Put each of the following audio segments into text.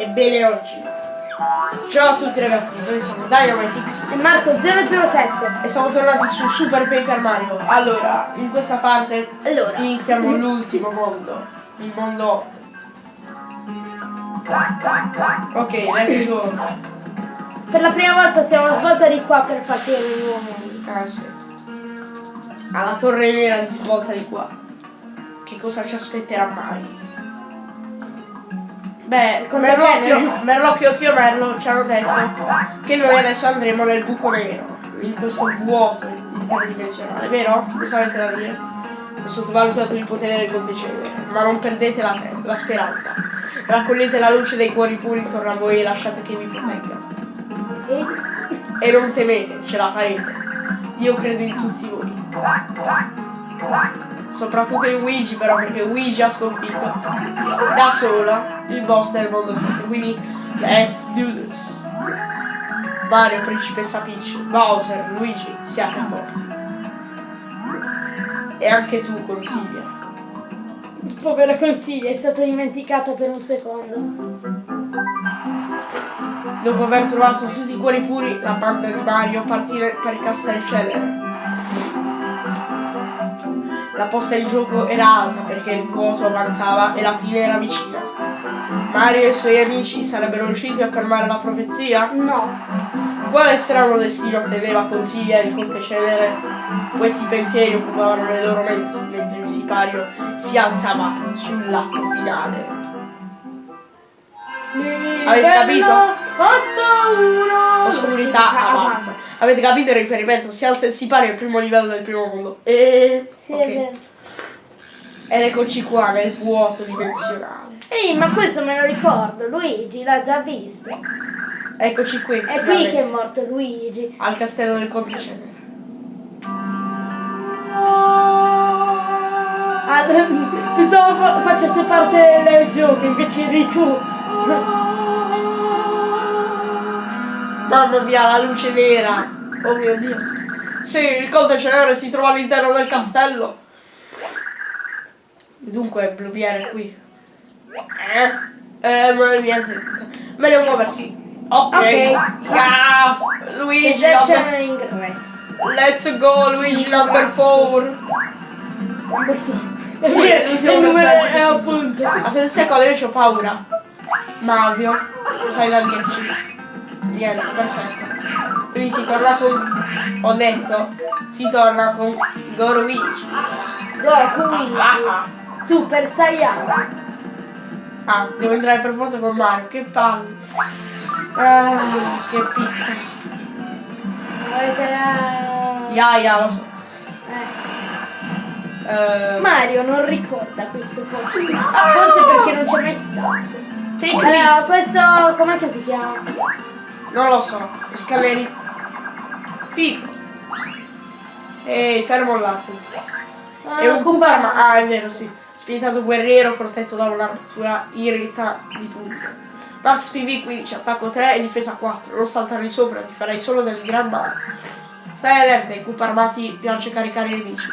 Ebbene oggi. Ciao a tutti ragazzi, noi siamo Dynamitix e Marco007 e siamo tornati su Super Paper Mario. Allora, in questa parte allora. iniziamo l'ultimo mondo, il mondo 8. Ok, let's go. Per la prima volta siamo svolta di qua per partire il nuovo mondo. Ah sì. Alla torre nera di svolta di qua. Che cosa ci aspetterà mai? Beh, Merlocchio, Merlocchio e Merlo ci hanno detto che noi adesso andremo nel buco nero, in questo vuoto interdimensionale, vero? Cosa avete da dire? Ho sottovalutato il potere del contecenere, ma non perdete la, la speranza. Raccogliete la luce dei cuori puri intorno a voi e lasciate che vi protegga. E non temete, ce la farete. Io credo in tutti voi. Soprattutto in Luigi però perché Luigi ha sconfitto da sola il boss del mondo 7. Quindi let's do this. Mario, Principessa Peach, Bowser, Luigi, siate forti. E anche tu, Consiglia. Povera Consiglia, è stata dimenticata per un secondo. Dopo aver trovato tutti i cuori puri, la banda di Mario partì per Castelcellere la posta in gioco era alta perché il vuoto avanzava e la fine era vicina. Mario e i suoi amici sarebbero riusciti a fermare la profezia? No. Quale strano destino teneva consiglia il conte Cenere? Questi pensieri occupavano le loro menti mentre il sipario si alzava sull'atto finale. Avete capito? 8-1 Oscurità avanza. Avete capito il riferimento? Si alza il sipario al primo livello del primo mondo. E. Sì, okay. è vero. Ed eccoci qua nel vuoto dimensionale. Ehi, ma questo me lo ricordo, Luigi l'ha già visto. Eccoci qui. È qui che è morto Luigi. Al castello del Complice. Ah, pensavo facesse parte del gioco invece eri tu. Mamma mia, la luce nera. Oh mio dio. Sì, il conte cenere si trova all'interno del castello. Dunque, Bluebeard è qui. Eh? Eh, ma niente. Meglio muoversi. Ok. okay. Yeah. Luigi. Let's go, Luigi number 4. Number 4. Sì, l'ultimo messaggio. È appunto. Ma senza io ho paura. Mario, lo sai da dirci. Niente, perfetto. Quindi si torna con... Ho detto, si torna con. Goruigi. Ah, ah, ah. Super Saiyan. Ah, devo entrare per forza con Mario, che palle. Ah, che pizza. Avete la... Ya, ya, lo so. Eh. Uh, Mario non ricorda questo posto. Forse perché non c'è mai stato. Allora, questo com'è che si chiama? Non lo so. Scalleri. Figo. Ehi, fermo là. Uh, è un Kuparma. Ah, è vero, sì. Spiritato guerriero protetto da un'armatura irrita di punto. Max PV 15, attacco 3 e difesa 4. Non saltarli sopra, ti farai solo del gran male. Stai allerta, ai Cup armati piace caricare i nemici.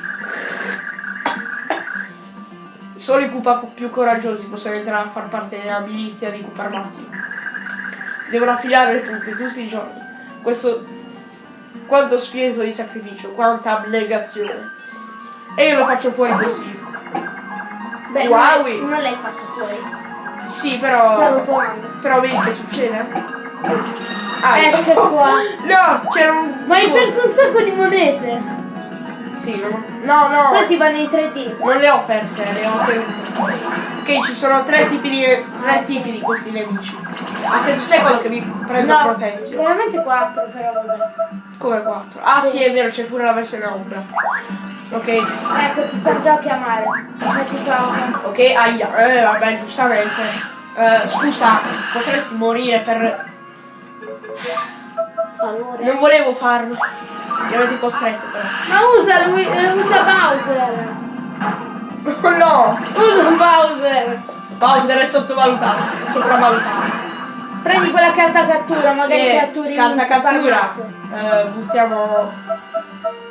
Solo i Cupa più coraggiosi possono entrare a far parte della milizia dei Cup armati. Devono affilare punte tutti i giorni. Questo... Quanto spirito di sacrificio, quanta abnegazione. E io lo faccio fuori così. Beh, wow. non l'hai fatto fuori. Sì, però... Sta rotolando. Però vedi che succede? Ah, ecco qua. No, c'era un... Ma hai perso un sacco di monete. Sì, no, no. no. Quanti vanno in 3D? Non le ho perse, le ho tenute. Ok, ci sono tre tipi di, tre tipi di questi nemici. Ma se tu sei quello che mi prende no, protezione. Veramente 4 però vabbè. Come 4? Ah sì, sì è vero, c'è pure la versione ombra. Ok. Ecco, ti sto già a chiamare. Ok, aia. Eh vabbè, giustamente. Uh, scusa, potresti morire per. Favore. Non volevo farlo. Mi avete costretto però. Ma usa lui. Eh, usa Bowser! no! Usa Bowser! Bowser è sottovalutato, è sopravvalutato. Prendi quella carta cattura, magari eh, catturi carta cattura. Eh, buttiamo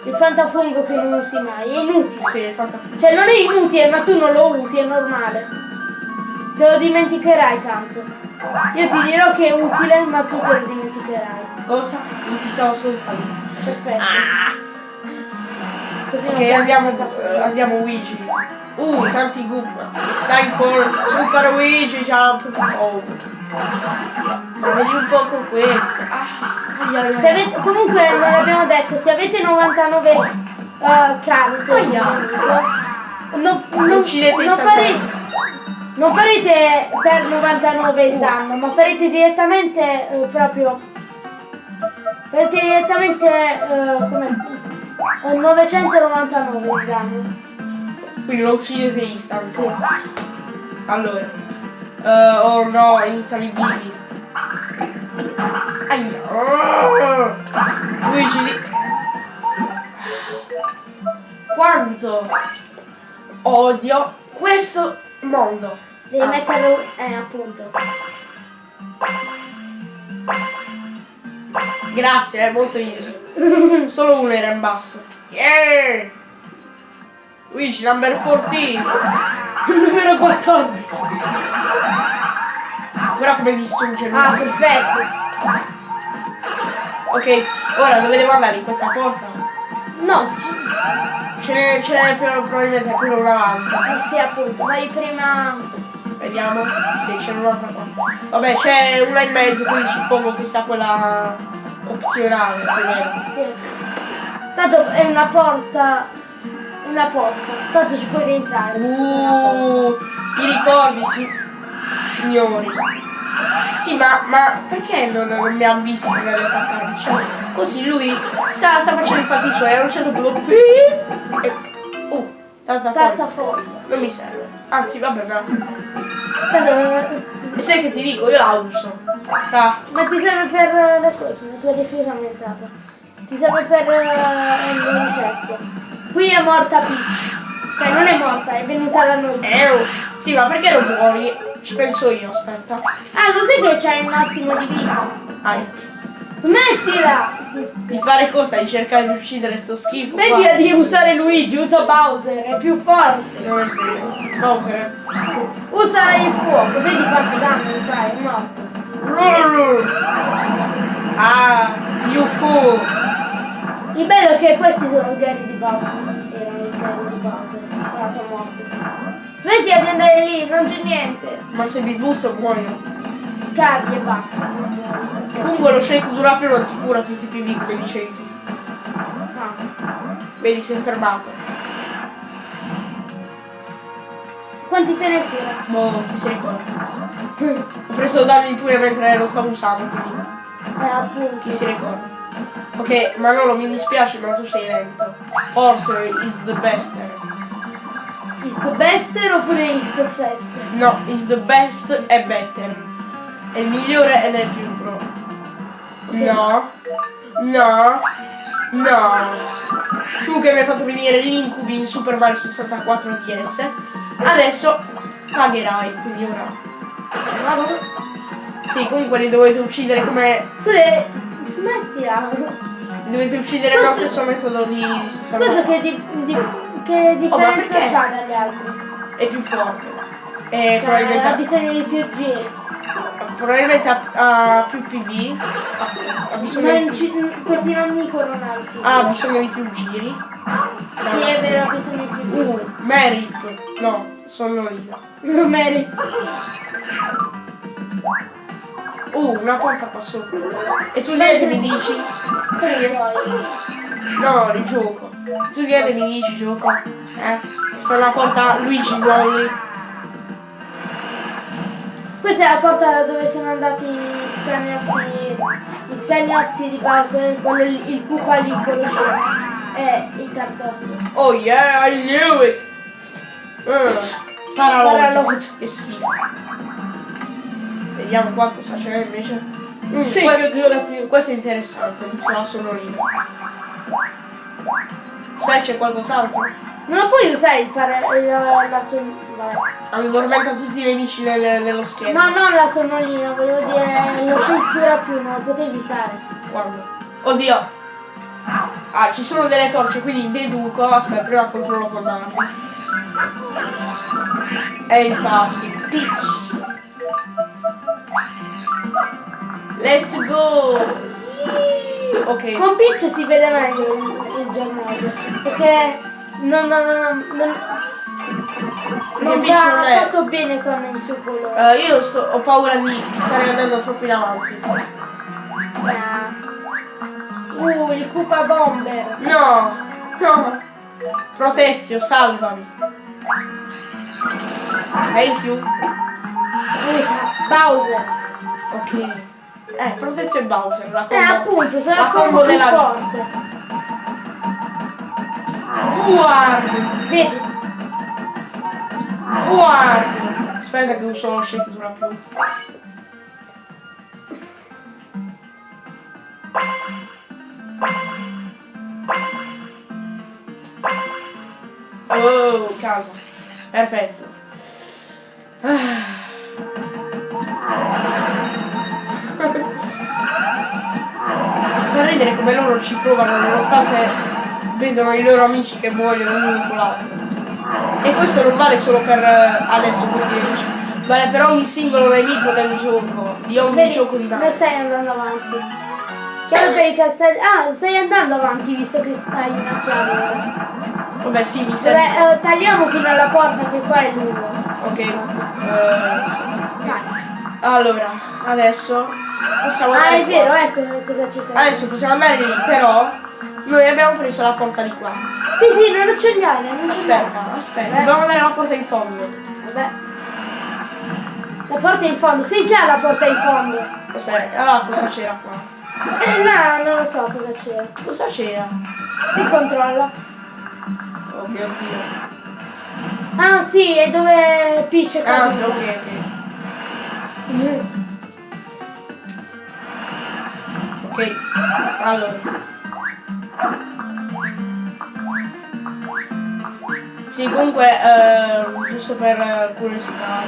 il fantafungo che non usi mai, è inutile. Sì, il fantafungo. Cioè non è inutile, ma tu non lo usi, è normale. Te lo dimenticherai tanto. Io ti dirò che è utile, ma tu te lo dimenticherai. Cosa? Non ti stavo ascoltando. Perfetto. Ah. Così Ok, non andiamo, ti- eh, andiamo Luigi. Uh, tanti goop. Time for Super Luigi Jump. Oh. Vedi un po' con questo. Ah, ai, ai, ai. Se avete, comunque non l'abbiamo detto, se avete 99 uh, carte Aia. nemico, non, non, Uccidete non farete, non farete per 99 il danno, ma farete direttamente eh, proprio farete direttamente eh, come eh, 999 il danno. Quindi lo uccidete instant. Allora. Eh, oh no, iniziano i bivi. Aia. Oh. Luigi lì. Quanto odio questo mondo. Devi Ah. metterlo, eh appunto. Grazie, è molto easy. Solo uno era in basso. Yeah! Luigi, number 14. Numero 14. Guarda come distrugge lui. Ah, perfetto. Ok, ora dove devo andare? In questa porta? No, Ce n'è, ce n'è però probabilmente quello una avanti. eh sì appunto, vai prima Vediamo. Sì, c'è un'altra qua. Vabbè, c'è una in mezzo, quindi suppongo che sia quella opzionale. Sì. Tanto è una porta. Una porta. Tanto ci puoi rientrare. Uh, i ricordi, si- signori. Sì, ma, ma perché non, non mi avvisi prima di attaccarmi? Cioè, così lui sta, sta facendo i fatti suoi, a un certo punto... E, uh, fuori. Non mi serve. Anzi, vabbè, grazie. E sai che ti dico? Io la uso. Sta. ma ti serve per eh, le cose, la tua difesa aumentata. Ti serve per le ricette. Qui è morta Peach. Cioè non è morta, è venuta da noi. Eh, oh. Sì, ma perché non muori? Ci penso io, aspetta. Ah, lo sai che c'hai il massimo di vita? Dai. Smettila! Di fare cosa? Di cercare di uccidere sto schifo? Smettila di usare Luigi, usa Bowser, è più forte. Vero. Bowser. Usa il fuoco, vedi quanto danno fai, è morto. Ah, you fool. Il bello è che questi sono i Gary di Bowser. Erano i Gary di Bowser. Ora sono morti. Smettila di andare lì, non c'è niente. Ma se mi butto muoio. Cardi e basta. Comunque lo shake durapio non si cura tutti i PV come dicevi tu. No. Vedi, si è fermato. Quanti te ne cura? Boh, chi si ricorda. Ho preso danni pure mentre lo stavo usando, quindi Eh, appunto. chi si ricorda. Ok, Manolo mi dispiace ma tu sei lento. Orter is the best. Is the bester oppure is the fester? No, is the best e better. È il migliore ed è il più pro. No. No. No. Tu che mi hai fatto venire gli incubi in Super Mario 64 DS, adesso pagherai, quindi ora. Sì, comunque li dovete uccidere come. Scusa, smettila. Dovete uccidere con lo Questo- stesso metodo di, di 64. Questo che, di, di, che differenza perché? c'ha dagli altri? È più forte. E Cioè, ha probabilmente, bisogno di più giri. probabilmente ha, ha più PV. Ha, ha bisogno Ma di in ci- questi non mi corrono più. Ha bisogno di più giri. Sì, è vero, ha bisogno di più giri. Uh, Merit. No, sono. Non Mary. Uh, una porta qua sopra. E tu niente mi dici? Io. No, il gioco. Tu niente mi dici gioco? Eh? Questa è una porta Luigi Zolli. Questa è la porta dove sono andati gli scagnozzi, gli scagnozzi di Bowser, quello lì- il cupa lì, quello e il tartosso. Oh yeah, I knew it! Uh, paralogio. Paralogio. Che schifo. Vediamo qua cosa c'è invece. Mm, Sì, più. questo è interessante, la sonorina. Aspetta, c'è qualcos'altro? Non lo puoi usare il para... la, la son... vabbè. Addormenta tutti i nemici nel- nello schermo. No, non la sonolina, volevo dire shake dura più, non lo potevi usare. Quando? Oddio! Ah, ci sono delle torce, quindi deduco. Aspetta, prima controllo con Nami. E infatti. Peach. Let's go! Ok. Con Peach si vede meglio il, il giornale. Perché non, non, non, non, non va non è- fatto bene con il suo colore. Eh, io sto- ho paura di stare andando troppo in avanti. Ah. Uh, il Koopa Bomber. No! No! Protezio, salvami! Thank you. Bowser. Ok. Eh, Protezio e Bowser, la Eh, combo. appunto, sono la combo combo della forte. Guarda! Vedi? Guarda! Aspetta che uso lo shaker più. Oh, calma. Perfetto. Ah. Ridere come loro ci provano nonostante vedono i loro amici che muoiono l'uno dopo l'altro. E questo non vale solo per eh, adesso questi nemici, vale per ogni singolo nemico del gioco, di ogni Vedi? gioco di Mario. stai andando avanti. Chiave per i castelli. Ah, stai andando avanti visto che hai una chiave ora. Vabbè sì, mi serve. Vabbè, eh, tagliamo fino alla porta che qua è lungo. Ok. eh, sì. Allora, adesso possiamo Ah, andare è qua. vero, ecco cosa ci serve. Adesso possiamo andare lì, però noi abbiamo preso la porta di qua. Sì, sì, non accendiare, non Aspetta, aspetta, Eh. dobbiamo andare alla porta in fondo. Vabbè. La porta è in fondo, sei già la porta in fondo. Aspetta, allora cosa c'era qua? Eh, là, non lo so cosa c'era. Cosa c'era? Ricontrolla. Oh mio dio. Ah, sì, è dove Peach è Ah, sì, ok, ok. Ok, allora. Sì, comunque, eh, giusto per curiosità,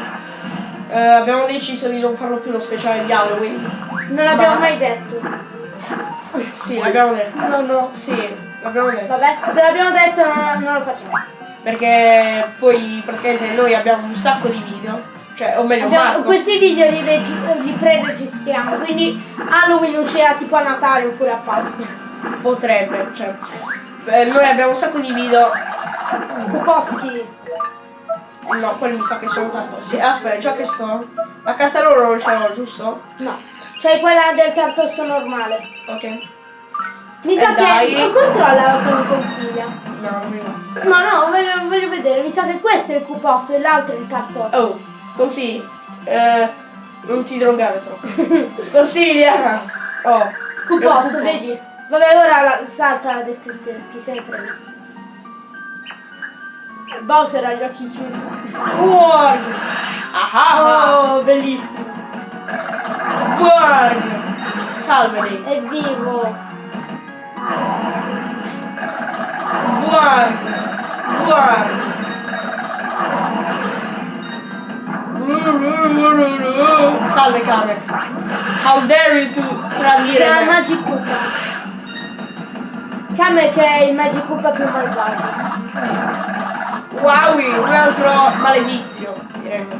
eh, abbiamo deciso di non farlo più lo speciale di Halloween. Non l'abbiamo Ma- mai detto. Sì, l'abbiamo detto. No, no. Sì, l'abbiamo detto. Vabbè, se l'abbiamo detto non, non lo facciamo. Perché poi praticamente noi abbiamo un sacco di video, cioè, o meglio, Abbiamo- Marco. questi video li, li pre-registriamo, quindi Halloween uscirà tipo a Natale oppure a Pasqua. Potrebbe, cioè. eh, noi abbiamo un sacco di video. Posti. No, quelli mi sa che sono cartossi. Aspetta, già che sto. La carta loro non ce l'ho, giusto? No. C'è quella del cartosso normale. Ok. Mi Eh, sa dai. che. Controlla come consiglia. No, non mi va. No, no, voglio, voglio vedere. Mi sa che questo è il cuposso e l'altro è il cartosso. Oh, così. Eh, non ti drogare troppo. Consiglia! Oh. Cuposso, vedi? Vabbè, ora la- salta la descrizione, chi se ne frega. Bowser ha gli occhi chiusi. Guarda! Ah, ah, Oh, bellissimo. guarda! Salve lei. È vivo. Guarda! Guarda! Salve Kamek! How dare you to tradire C'è me? Magic Koopa. Kamek è il Magic Koopa più malvagio. Wow, un altro maledizio, diremmo.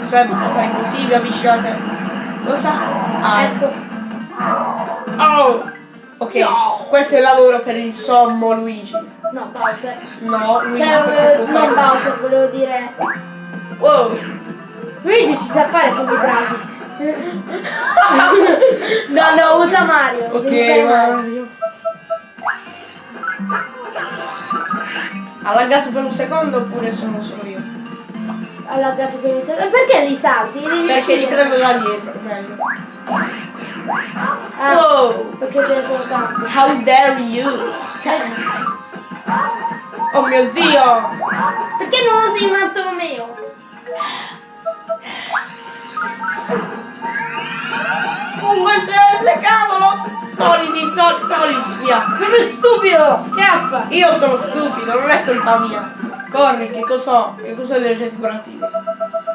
Aspetta, mi sta fare così, vi avvicinate. Cosa? Ah, Ecco. oh! Ok, No. questo è il lavoro per il sommo Luigi. No, Bowser. No, Luigi Cioè, non può non. Bowser, volevo dire. Wow! Luigi ci sa fare come i draghi. no, no, usa Mario. Ok, Mario. Ha laggato per un secondo oppure sono solo io? Ha laggato per un secondo. Perché li salti? Perché li prendo da dietro, meglio. Ah, Wow! perché ce ne sono tanti. How dare you! Oh mio dio! Perché non usi Bartolomeo? Fungo SS, cavolo! Togliti, togli, togliti, via! Proprio stupido! Scappa! Io sono stupido, non è colpa mia! Corri, che cos'ho? Che cos'ho degli oggetti curativi?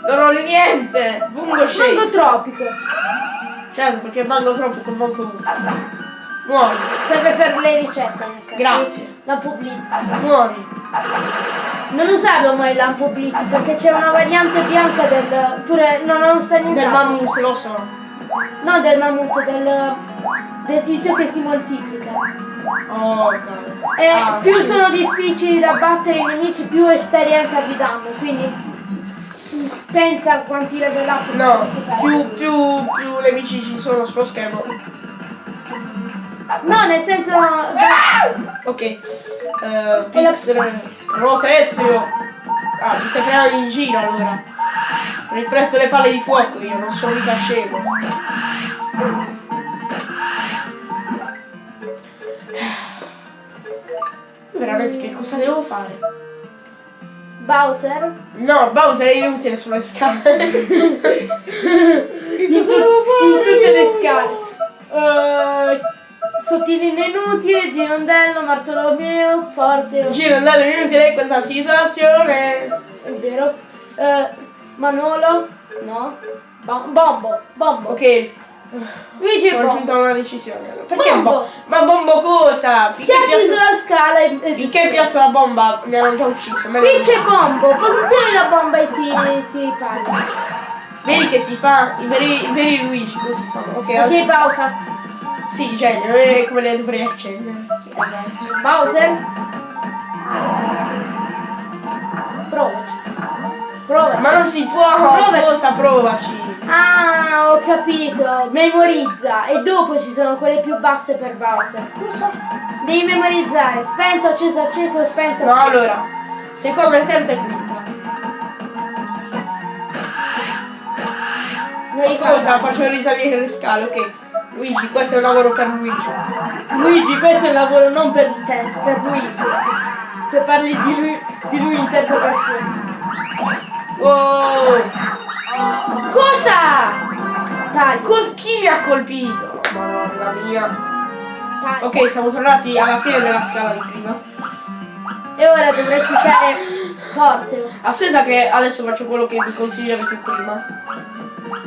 Non ho niente! Fungo Mango shake! tropico. Certo, perché mango troppo con molto gusto. Muori, Serve per le ricette. Grazie. La pubblicità. muori. Non usarlo mai lampo blitz perché c'è una variante bianca del. pure. no, non sta niente. Del mammut, lo so. No, del mammut, del. del tizio che si moltiplica. Oh, ok. E Ah, più sì. sono difficili da battere i nemici, più esperienza vi danno. Quindi pensa a quanti level up No, più, più, più nemici ci sono sullo schermo. No, nel senso. Ok. Uh, Pixel. Rotezio. Ah, mi stai prendendo in giro allora. Rifletto le palle di fuoco io, non sono mica scemo. Veramente che cosa devo fare? Bowser. No, Bowser è inutile sulle scale. che cosa devo In tutte le scale. Eh, sottilino inutile, girondello, martolomeo, porte. Giro andare inutile in questa situazione. È vero. Eh, Manolo. No. Bo- bombo. Bombo. Ok, Luigi Bombo. giunto a una decisione. allora. Perché Bombo. bo- Ma bombo cosa? Finché Piazzi piazzo, sulla scala e, finché piazzo la bomba mi hanno già ucciso. Qui c'è bombo, posizioni la bomba e ti, ti parli. Vedi che si fa i veri, i veri Luigi, così fanno. Ok, Ok, adesso. pausa. Sì, genere, come le dovrei accendere. Bowser. Provaci. Ma non si può, Provaci. cosa provaci? Ah, ho capito. Memorizza. E dopo ci sono quelle più basse per Bowser. Cosa? Devi memorizzare. Spento, acceso, acceso, spento. No, acceso. allora, seconda, terza e quinta. Non. Cosa? Faccio risalire le scale, ok. Luigi, questo è un lavoro per Luigi. Luigi, questo è un lavoro non per te, per Luigi. Se parli di lui, di lui in terza persona. Oh! Cosa? Tagli. Cos- chi mi ha colpito? Madonna mia. tagli. Ok, siamo tornati alla fine della scala di prima. E ora dovresti fare forte. Aspetta che adesso faccio quello che vi consigliavo più prima.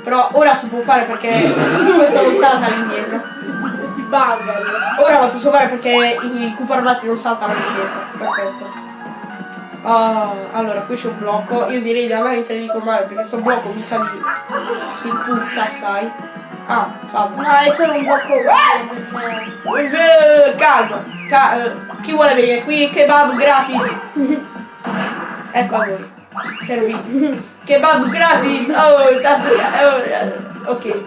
Però ora si può fare perché questo non salta all'indietro. Si bugga. Ora lo posso fare perché i cupardati non saltano all'indietro. Perfetto. Ah, allora, qui c'è un blocco. Io direi di andare in treni con male perché sto blocco mi sa di. mi puzza assai. Ah, salva. No, è solo un blocco. Eh, calma, ca- eh, chi vuole venire qui? Kebab gratis. ecco a voi. Serviti. Kebab gratis. Oh, tanto. oh, ok.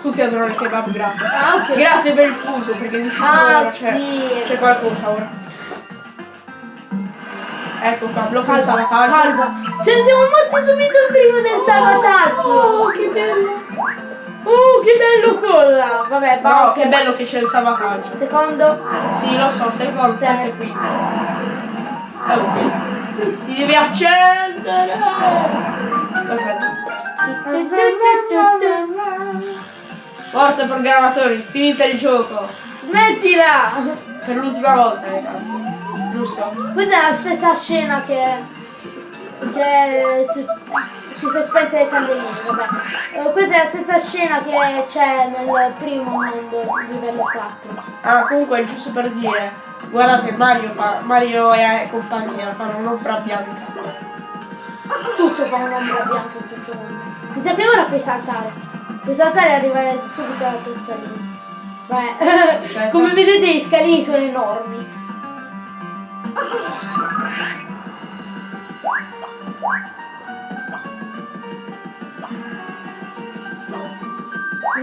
Tutti adorano il kebab gratis. Ah, ok. Grazie per il food perché di sicuro Ah, sì. c'è qualcosa ora. Ecco qua, blocco il Salva, salvataggio. salva. Ne siamo morti subito prima del salvataggio. Oh, che bello! Oh, che bello colla. Vabbè, No, basta. che bello che c'è il salvataggio. Secondo. Sì, lo so, secondo, terzo e quinto. Oh. Ti devi accendere! Perfetto. Forza programmatori, finite il gioco! Smettila! Per l'ultima volta, canto. Giusto? Questa è la stessa scena che. che su, si sono spente le candeline, vabbè. Eh, questa è la stessa scena che c'è nel primo mondo, livello 4. Ah, comunque è giusto per dire, guardate Mario fa. Mario e compagnia fanno un'ombra bianca. Tutto fa un'ombra bianca in questo mondo. Mi sa che ora puoi saltare. Puoi saltare e arrivare subito alla tua scalina. Vabbè. Come vedete i scalini sono enormi.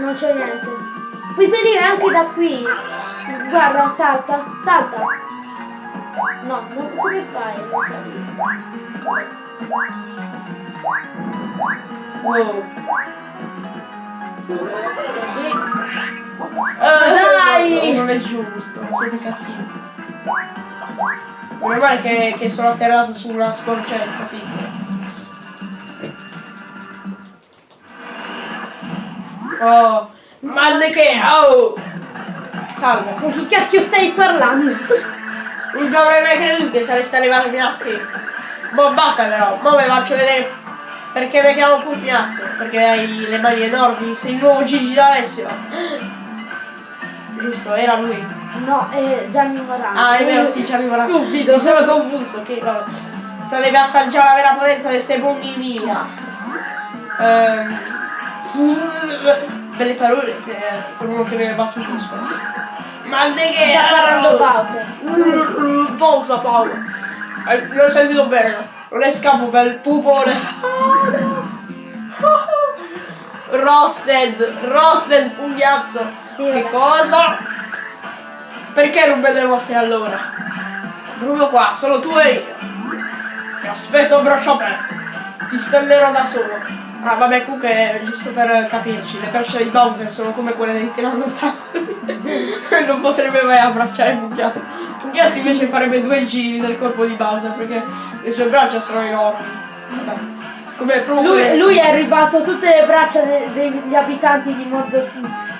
Non c'è niente. Puoi salire anche da qui. Guarda, salta, salta. No, non- come fai a non salire? Wow. Dai! Eh, Non è giusto, siete cattivi. Meno male che, che sono atterrato su una sporgenza piccola. Oh, male che... Oh! Salve. Con chi cacchio stai parlando? Non avrei mai creduto che sareste arrivati fino a qui. Boh, basta però, mo vi faccio vedere perché mi chiamo Pugnazzo, perché hai le mani enormi, sei il nuovo Gigi d'Alessio. Giusto, era lui. No, è Gianni Morano. Ah, è vero, sì, Gianni Morano. Stupido. Mi sono confuso, ok, vabbè. State per assaggiare la vera potenza di queste pugni mia. Ehm, belle parole per, uno che viene battuto spesso. Ma di che? Sta parlando Bowser. Pausa, Paolo. Eh, non ho sentito bene. Non è scapo per il pupone. Roasted, roasted pugnazzo. Sì, che vabbè. cosa? Perché non vedo le vostre allora? Proprio qua, solo tu e io. Ti aspetto a braccio aperto. Ti stellerò da solo. Ah vabbè comunque giusto per capirci, le braccia di Bowser sono come quelle dei Tyrannosauri. non potrebbe mai abbracciare Pugliazzi. Pugliazzi invece farebbe due giri del corpo di Bowser perché le sue braccia sono enormi. Vabbè. Come Lui, lui è arrivato tutte le braccia de- degli abitanti di Mordo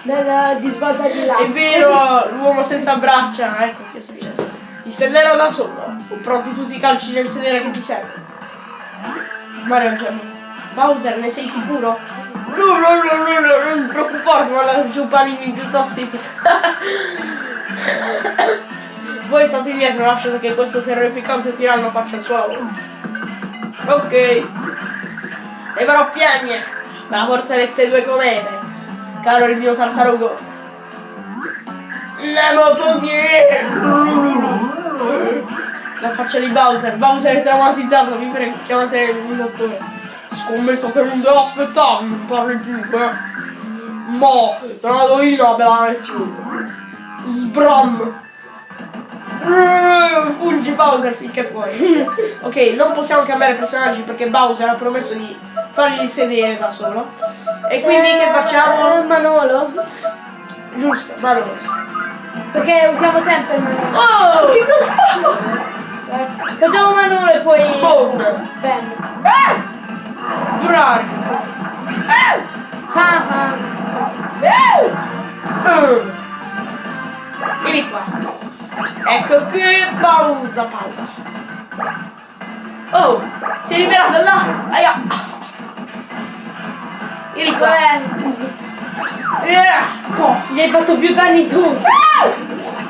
del, di svolta di là. È vero, l'uomo senza braccia, ecco che è successo. Ti stellerò da solo, pronti tutti i calci nel sedere che ti serve. Mario Gemma. Bowser, ne sei sicuro? No, no, no, no, no, non ti preoccupare, ma la panini piuttosto. Voi state dietro, lasciate che questo terrificante tiranno faccia il suo lavoro. Ok. E però piagne, la forza queste due comete, caro il mio tartarugo. Nemo Pugni! La faccia di Bowser, Bowser è traumatizzato, mi prego, chiamate il dottore. Scommetto che non devo aspettare, non parli più, eh. Mo, do io la bella lezione. Sbram! Eh, Fuggi Bowser finché puoi. ok, non possiamo cambiare personaggi perché Bowser ha promesso di fargli sedere da solo. E quindi che Eh, facciamo? Manolo? Giusto, allora. Perché usiamo sempre il Manolo. Oh! Che cosa fa? Eh, Facciamo Manolo e poi Bowser. spam. Bravi! Ah, ah. Eh. Vieni qua. Ecco qui, pausa, pausa. Oh, si è liberato là. Aia. Vieni qua. Eh. gli hai fatto più danni tu.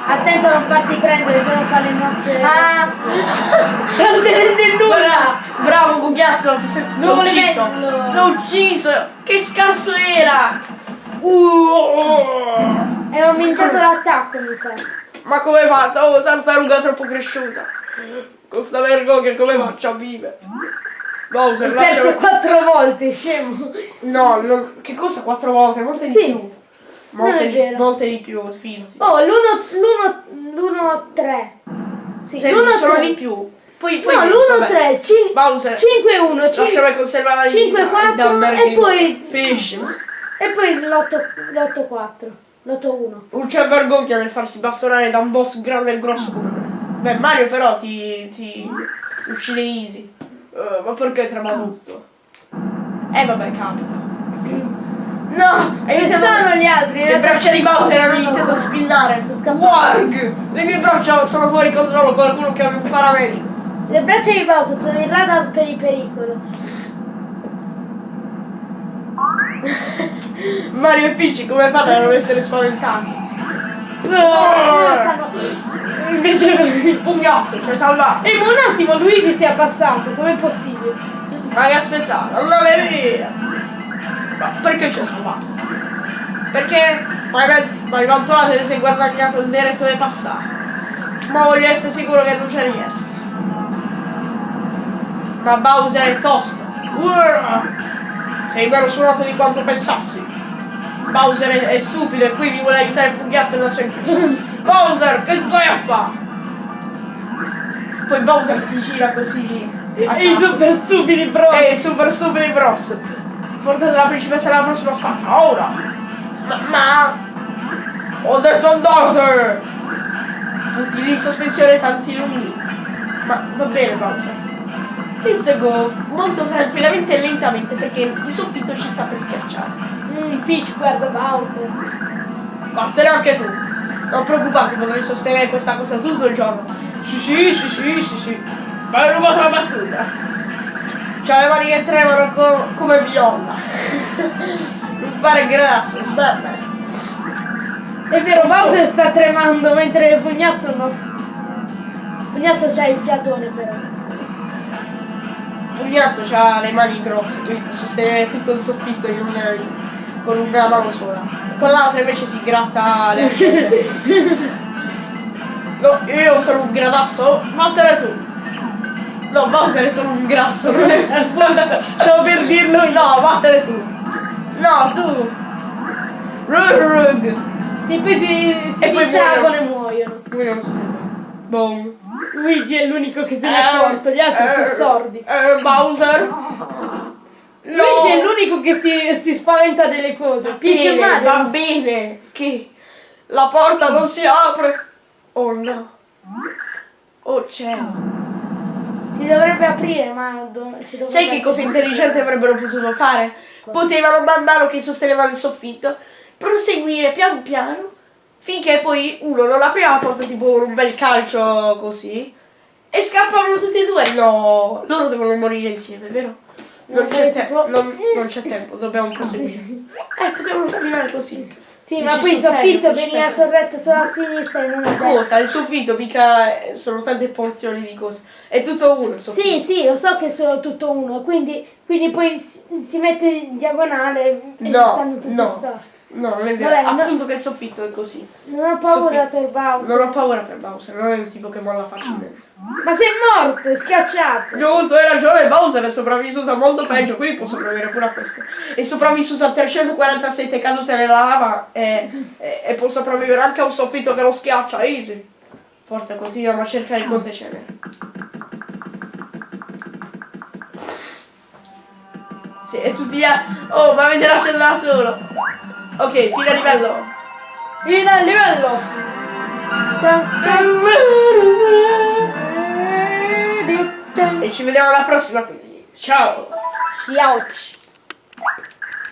Attento a non farti prendere, se non fa le mosse. Ah. Non te rende nulla. Bra- Bravo Non l'ho ucciso. L'ho ucciso. Che scarso era. Uh. È aumentato l'attacco, mi sa. Ma come fa? Oh, tartaruga troppo cresciuta. Con sta vergogna come faccio a vivere? Bowser, Hai perso lasciami... quattro volte, scemo. No, non- che cosa? Quattro volte? Molte di Sì. più. Molte, di, molte di più, fidati. Oh, l'uno, l'uno, l'uno, tre. Sì, Sì, l'uno, sono tre. di più. Poi, poi No, l'uno, vabbè. tre, cin- Bowser, 5, 1, 5, lasciami conservare la cinque, vita, quattro, Dumber e King. poi- Fish. e poi l'8, 4, l'8, 1. Non c'è vergogna nel farsi bastonare da un boss grande e grosso come me. Beh, Mario però ti, ti uccide easy. Eh, ma perché trema tutto? Eh vabbè, capita. No! E sono gli altri? Le braccia di Bowser hanno iniziato a spinnare. Sono scappate. Warg! Le mie braccia sono fuori controllo, qualcuno che ha un paramedico. Le braccia di Bowser sono il radar per il pericolo. Mario e Peach come fanno a non essere spaventati? No! Invece il pugnazzo ci ha salvato. Eh, ma un attimo, Luigi si è abbassato, com'è possibile? Ma che aspettare? Andate via! Ma perché ci ha salvato? Perché ma il Manzolate ti sei guadagnato il diritto di passare. Ma voglio essere sicuro che non ci riesco. Ma Bowser è tosto. Urrr! Sei meno suonato di quanto pensassi. Bowser è, è stupido e quindi vuole aiutare nella sua impresa. Bowser, che stai a fare? Poi Bowser si gira così. E i super stupidi bro. Ehi, super stupidi bros! Portate la principessa nella prossima stanza, ora! Ma, ma... Ho detto andate! Tutti lì in sospensione tanti lunghi. Ma va bene, Bowser. Let's go molto tranquillamente e lentamente perché il soffitto ci sta per schiacciare. Mm, Peach guarda Bowser. Vattene anche tu! Non preoccuparti, potrei sostenere questa cosa tutto il giorno. Sì, sì, sì, sì, sì, sì. Ma hai rubato la battuta. C'ha le mani che tremano co- come viola. non fare grasso, sbetta. È vero. Bowser sta tremando mentre Pugnazzo no. Pugnazzo c'ha il fiatone però. Pugnazzo ha le mani grosse, quindi può sostenere tutto il soffitto in una- con una mano sola. Con l'altra invece si gratta le ascelle. No, io sono un gradasso, vattene tu. No, Bowser è solo un grasso, non è Stavo per dirlo io. No, vattene tu. No, tu. Rug, rug. Sì, poi si, si E poi muoiono. Muoiono due. Boom. Luigi è l'unico che se ne è accorto, gli altri sono Eh, sordi. eh, Bowser. Luigi è l'unico che si, si spaventa delle cose. Peach bene, va Mario. bene che la porta non si apre. Oh no. Oh cielo. Si dovrebbe aprire, ma Sai che cosa intelligente avrebbero potuto fare? Potevano man mano che sostenevano il soffitto proseguire pian piano finché poi uno non apriva la porta tipo un bel calcio così e scappavano tutti e due. No, loro devono morire insieme, vero? Non Non c'è, c'è te- tipo- non, non c'è tempo, dobbiamo proseguire. Eh, potevano camminare così. Sì, ma qui il soffitto veniva sorretto solo a sinistra e non a destra. Cosa? Il soffitto mica sono tante porzioni di cose. È tutto uno il soffitto. Sì, sì, lo so che sono tutto uno, quindi, quindi poi si, mette in diagonale e No, stanno tutti no. storti. No, non è vero. Vabbè, no. Appunto che il soffitto è così. Non ho paura per Bowser. Non ho paura per Bowser, non è il tipo che molla facilmente. Ma sei morto, è schiacciato. Giusto, hai ragione, Bowser è sopravvissuto a molto peggio, quindi può sopravvivere pure a questo. È sopravvissuto a 347 cadute nella lava e, e- e può sopravvivere anche a un soffitto che lo schiaccia, easy. Forza, continuiamo a cercare il conte cenere. Sì, e tutti a... Oh, ma avete lasciato da solo. Ok, fine livello. Fino al livello. E ci vediamo alla prossima, quindi. Ciao! Ciao.